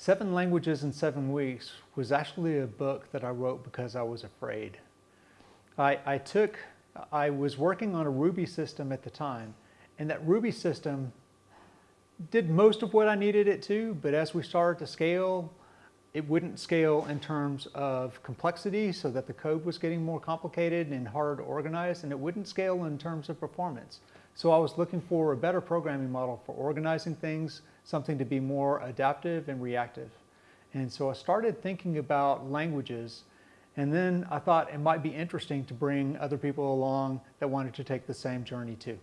Seven Languages in Seven Weeks was actually a book that I wrote because I was afraid. I, I took, I was working on a Ruby system at the time, and that Ruby system did most of what I needed it to, but as we started to scale, it wouldn't scale in terms of complexity so that the code was getting more complicated and harder to organize, and it wouldn't scale in terms of performance. So I was looking for a better programming model for organizing things, something to be more adaptive and reactive. And so I started thinking about languages, and then I thought it might be interesting to bring other people along that wanted to take the same journey too.